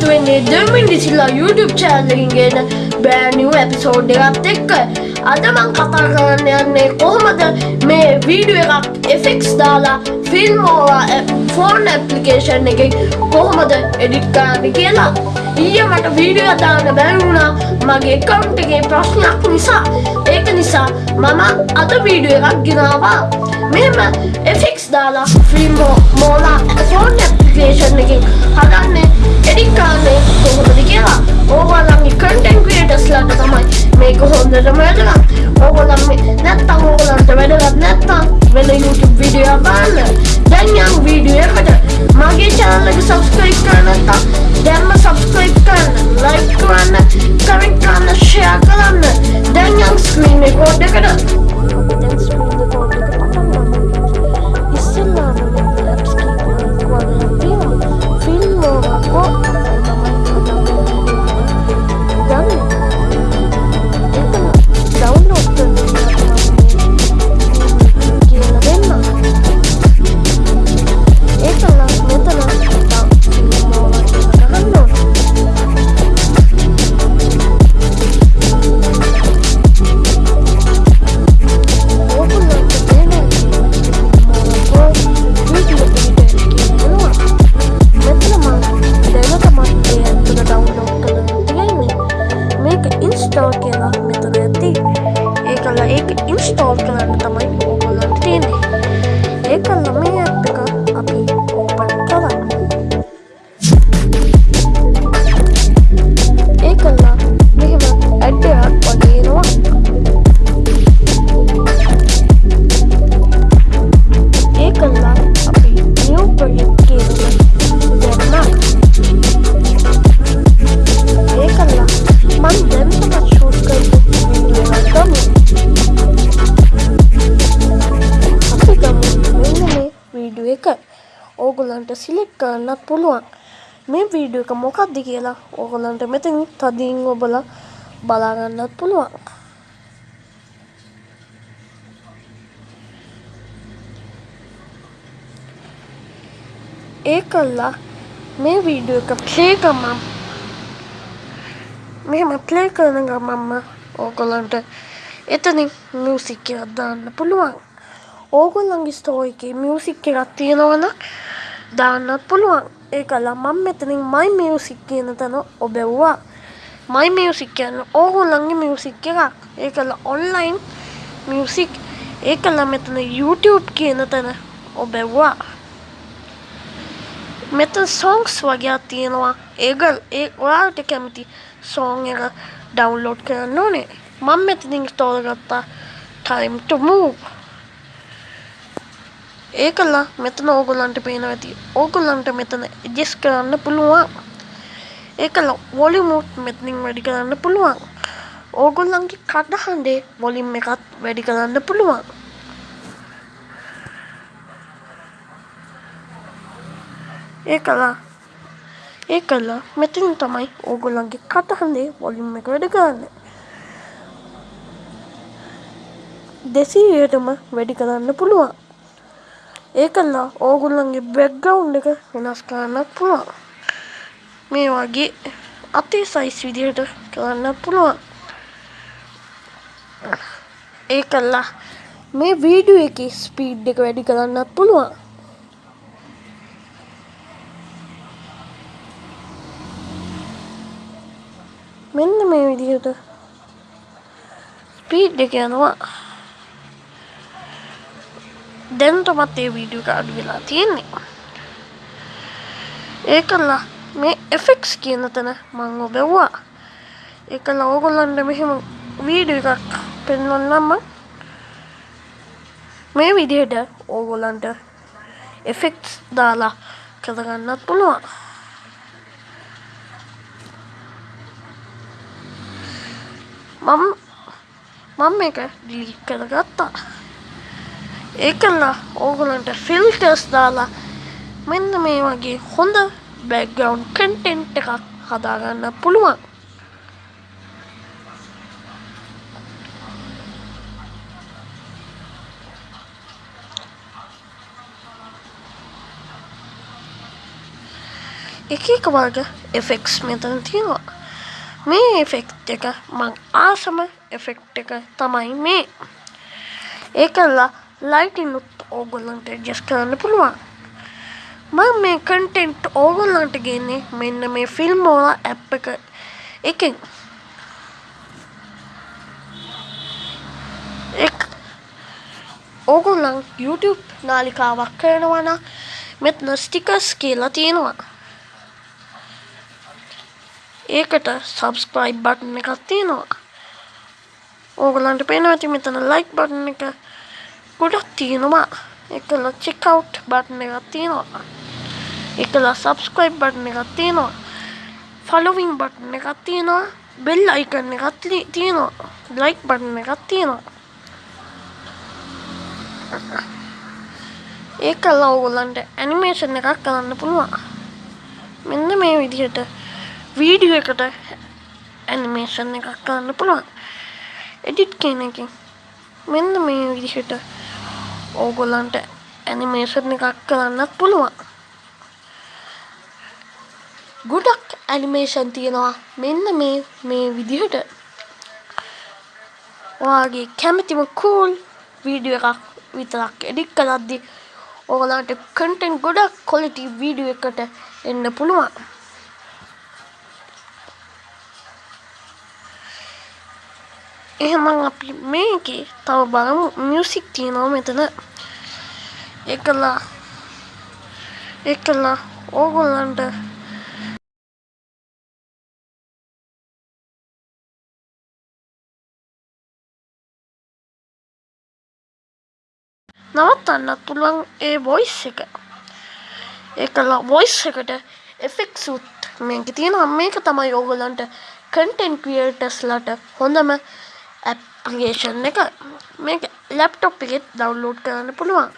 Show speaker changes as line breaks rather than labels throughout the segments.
එකතු වෙන්නේ දෙමිනිසිල්ලා YouTube චෑල්ලකින් ගෙන බෑනිව් ඇපිසෝඩ් එකත් එක්ක. අද මං කතා කරන්න යන්නේ කොහොමද මේ වීඩියෝ එකක් එෆෙක්ස් දාලා ෆිල්ම් ඕවා ෆෝන් ඇපලිකේෂන් එකෙන් කොහොමද එඩිට් කරන්න කියලා. ඊය මට වීඩියෝ දාන්න බැරිවුණා මගේ කවුන්ට් එකේ ප්‍රශ්නයක් නිසා. ඒක නිසා මම අද වීඩියෝ එකක් ගෙනාවා. මෙහෙම එෆෙක්ස් දාලා ෆිල්ම් මෝලා ෆෝන් ඇපලිකේෂන් එකෙන් හදන්නේ 200 meter Orang netta Roland වැඩගත් නැත්තම් වෙන YouTube වීඩියෝ බලන්න දැන් යම් වීඩියෝ එකට මගේ channel එක subscribe කරන්න නැත්තම් දැන්ම subscribe කරන්න like කරන්න comment කරන්න share කරන්න දැන් යම් screen record එකට ඕගොල්ලන්ට සිලෙක්ට් කරන්නත් පුළුවන්. මේ වීඩියෝ එක මොකක්ද කියලා ඕගොල්ලන්ට මෙතනින් තදින් ඔබලා බලා ගන්නත් පුළුවන්. ඒ කල්ලා මේ වීඩියෝ එක ප්ලේ ගමන් මෙහෙම ප්ලේ කරන ගමන්ම ඕගොල්ලන්ට එතනින් මියසික් එකක් දාන්න පුළුවන්. ඕගොල්ලන්ගේ ස්ටෝර් එකේ මියසික් එකක් තියෙනවනම් දාන්නත් පුළුවන්. ඒකලා මම මෙතනින් මයි මියසික් කියන තැන ඔබෙව්වා. මයි මියසික් කියන්නේ ඕගොල්ලන්ගේ මියසික් එකක්. ඒකලා ඔන්ලයින් මියසික් ඒකලා මෙතන YouTube කියන තැන ඔබෙව්වා. මෙතන සෝංස් වගේයක් තියෙනවා. ඒගල් ඒ ඔයාලට කැමති සෝන් එක ඩවුන්ලෝඩ් කරන්න ඕනේ. මම මෙතනින් තෝරගත්තා. Time to move. ඒකලා මෙතන ඕගොල්ලන්ට පේන ඇති. ඕගොල්ලන්ට මෙතන ඇඩ්ජස්ට් කරන්න පුළුවන්. ඒකලා වොලියුම් මෙතනින් වැඩි කරන්න පුළුවන්. ඕගොල්ලන්ගේ කටහඬේ වොලියුම් එකත් වැඩි කරන්න පුළුවන්. ඒ කලා ඒ කල්ලා මෙතින් තමයි ඕගොල්ලන්ගේ කටහඳේ වොලිම් එක වැඩ කරන්න. දෙසීයටම වැඩි කරන්න පුළුවන්. ඒ කල්ලා ඕගොල්ලන්ගේ බැක්ගවුන්් එක වෙනස් කරන්නත් පුළුවන්. මේ වගේ අතේ සයිස් විදිහට කරන්න පුළුවන්. ඒ කල්ලා මේ වීඩියෝ එක ස්පීඩ් එක වැඩි කරන්නත් පුළුවන්. මෙන්න මේ විදිහට ස්පීඩ් එක යනවා. දැන්ටමත් ඒ වීඩියෝ එක අඩු වෙලා තියෙන්නේ. ඒකල්ලා මේ එෆෙක්ස් කියන තැන මං ඔබෙව්වා ඒකල්ලා ඕගොල්ලන්ට මෙහෙම වීඩියෝ එකක් පෙන්වන්නම්ම මේ විදිහට ඕගොල්ලන්ට එෆෙක්ස් දාලා කරගන්නත් පුළුවන්. මම මම මේක ඩිලීට් කරගත්තා. ඒකල්ලා ඕගොලන්ට ෆිල්ටර්ස් දාලා මෙන්න මේ වගේ හොඳ බැක්ග්‍රවන්් කන්ටෙන්ට් එකක් හදාගන්න පුළුවන්. එක එක වර්ග එෆෙක්ස් මෙතන තියෙනවා. මේ එෆෙක්ට් එක මං ආසම එෆෙක්ට් එක තමයි මේ. ඒකල්ලා ලයිටිනුත් ඕගොල්ලන්ට ජස් කරන්න පුළුවන් මං මේ කන්ටෙන්ට් ඕගොල්ලන්ට ගෙන්නේ මෙන්න මේ ෆිල්ම් ඕල ඇප් එක එකෙන් එක් ඕගොල්ලන් YouTube නාලිකාවක් කරනවන මෙත්න ස්ටිකස් කියලා තියෙනවා ඒකට සබස්ක්‍රයිබ් බටන් එකක් තියෙනවා ඕගලන්ට පේනවා ඇති මෙතන ලයික් බටන් එක ගොඩක් තියෙනවා එකල චෙක්කවුට් බටන් එකක් තියෙනවා එකල සබස්ක්‍රයිබ් බටන් එකක් තියෙනවා ෆලොවින් බටන් එකක් තියෙනවා බෙල් අයිකන් එකක් තියෙනවා ලයික් බටන් එකක් තියෙනවා ඒකල්ලා ඕගොල්ලන්ට ඇනිමේෂන් එකක් කරන්න පුළුවන් මෙන්න මේ විදිහට වීඩියෝ එකට ඇනිමේෂන් එකක් කරන්න පුළුවන් එඩිට් කියන එකෙන් මෙන්න මේ විදිහට ඕගොල්ලන්ට ඇනිමේෂන් එකක් කරන්නත් පුළුවන්. ගොඩක් ඇනිමේෂන් තියෙනවා. මෙන්න මේ මේ විදිහට. ඔයාගේ කැමතිම කූල් වීඩියෝ එකක් විතරක් එඩික් කරද්දි ඕගලන්ට කන්ටෙන්ට් ගොඩක් කොලිටි වීඩියෝ එකට එන්න පුළුවන්. එහෙනම් අපි මේකේ තව බලමු. මියුසික් තියෙනවා මෙතන. එකලා එකලා ඕගොල්ලන්ට නවත්තන්නත් පුළුවන් ඒ වොයිස් එක ඒකලා වොයිස් එකට එෆෙක්ට්ස් උත් මේක තියෙනවා මේක තමයි ඕගොල්ලන්ට කන්ටෙන්ට් ක්‍රියේටර්ස්ලාට හොඳම ඇප්ලිකේෂන් එක මේක ලැප්ටොප් එකෙත් ඩවුන්ලෝඩ් කරන්න පුළුවන්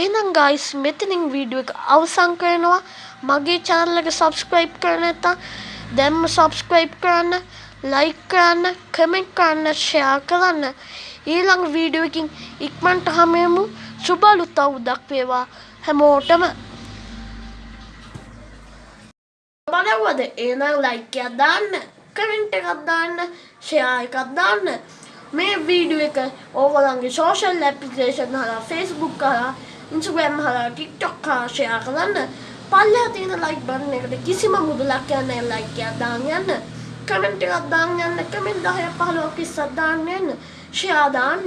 එහෙනම් ගයිස් මෙතනින් වීඩියෝ එක අවසන් කරනවා. මගේ channel එක subscribe කරන්න නැත්නම් දැන්ම subscribe කරන්න like කරන්න comment කරන්න share කරන්න. ඊළඟ වීඩියෝ එකකින් ඉක්මනට හමුවෙමු සුබ අලුත් අවුරුද්දක් වේවා. හැමෝටම. බලවද? එහෙනම් like එකක් දාන්න කමෙන්ට් එකක් දාන්න ෂෙයා එකක් දාන්න. මේ වීඩියෝ එක ඕගොල්ලන්ගේ සෝෂල් ඇප්ලිකේෂන් හරහා Facebook හරහා Instagram හරහා TikTok හරහා ෂෙයා කරන්න පල්ලෙහා තියෙන like බටන් එකට කිසිම මුදලක් යන්නේ නැහැ like එකක් දාන්න යන්න. කමෙන්ට් එකක් දාන්න යන්න කමෙන්ට් 10ක් 15ක් 20ක් දාන්න යන්න ෂෙයා දාන්න.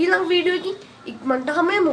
ඊළඟ වීඩියෝ එකකින් ඉක්මනට හමෙමු.